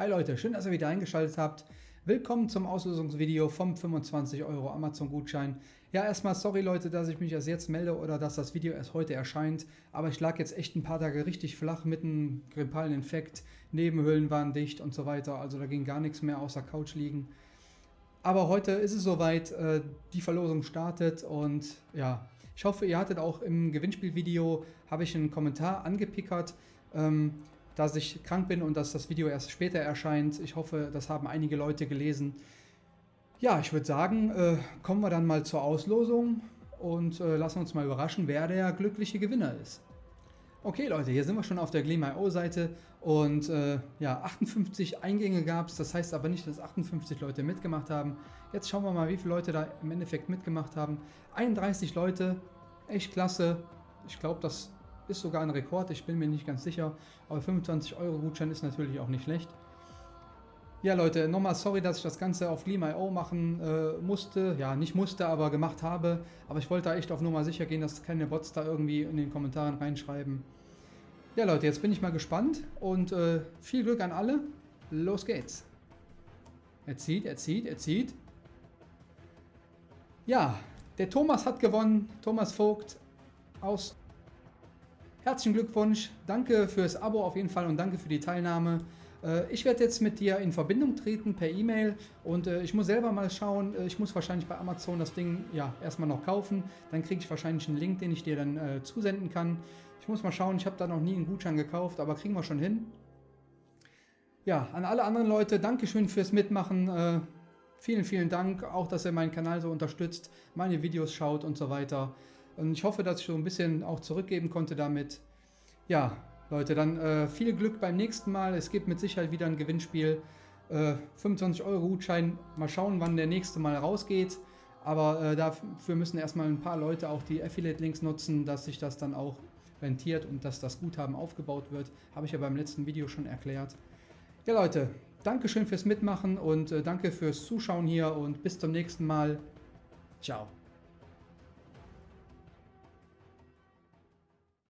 Hi Leute, schön, dass ihr wieder eingeschaltet habt. Willkommen zum Auslösungsvideo vom 25 Euro Amazon-Gutschein. Ja, erstmal sorry Leute, dass ich mich erst jetzt melde oder dass das Video erst heute erscheint. Aber ich lag jetzt echt ein paar Tage richtig flach mit einem grippalen Infekt. Nebenhöhlen waren dicht und so weiter. Also da ging gar nichts mehr außer Couch liegen. Aber heute ist es soweit, äh, die Verlosung startet und ja, ich hoffe, ihr hattet auch im Gewinnspielvideo, habe ich einen Kommentar angepickert. Dass ich krank bin und dass das Video erst später erscheint. Ich hoffe, das haben einige Leute gelesen. Ja, ich würde sagen, äh, kommen wir dann mal zur Auslosung und äh, lassen uns mal überraschen, wer der glückliche Gewinner ist. Okay Leute, hier sind wir schon auf der Gleam.io Seite und äh, ja, 58 Eingänge gab es, das heißt aber nicht, dass 58 Leute mitgemacht haben. Jetzt schauen wir mal, wie viele Leute da im Endeffekt mitgemacht haben. 31 Leute, echt klasse. Ich glaube, das ist sogar ein Rekord, ich bin mir nicht ganz sicher. Aber 25 Euro Gutschein ist natürlich auch nicht schlecht. Ja Leute, nochmal sorry, dass ich das Ganze auf Lima.io machen äh, musste. Ja, nicht musste, aber gemacht habe. Aber ich wollte da echt auf Nummer sicher gehen, dass keine Bots da irgendwie in den Kommentaren reinschreiben. Ja Leute, jetzt bin ich mal gespannt und äh, viel Glück an alle. Los geht's. Er zieht, er zieht, er zieht. Ja, der Thomas hat gewonnen. Thomas Vogt aus Herzlichen Glückwunsch, danke fürs Abo auf jeden Fall und danke für die Teilnahme. Äh, ich werde jetzt mit dir in Verbindung treten per E-Mail und äh, ich muss selber mal schauen, äh, ich muss wahrscheinlich bei Amazon das Ding ja erstmal noch kaufen, dann kriege ich wahrscheinlich einen Link, den ich dir dann äh, zusenden kann. Ich muss mal schauen, ich habe da noch nie einen Gutschein gekauft, aber kriegen wir schon hin. Ja, an alle anderen Leute, Dankeschön fürs Mitmachen. Äh, vielen, vielen Dank, auch dass ihr meinen Kanal so unterstützt, meine Videos schaut und so weiter. Und ich hoffe, dass ich so ein bisschen auch zurückgeben konnte damit. Ja, Leute, dann äh, viel Glück beim nächsten Mal. Es gibt mit Sicherheit wieder ein Gewinnspiel. Äh, 25 Euro Gutschein. Mal schauen, wann der nächste Mal rausgeht. Aber äh, dafür müssen erstmal ein paar Leute auch die Affiliate-Links nutzen, dass sich das dann auch rentiert und dass das Guthaben aufgebaut wird. Habe ich ja beim letzten Video schon erklärt. Ja Leute, Dankeschön fürs Mitmachen und äh, danke fürs Zuschauen hier und bis zum nächsten Mal. Ciao.